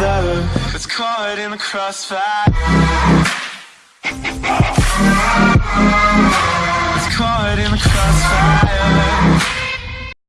another that's caught in the crossfire.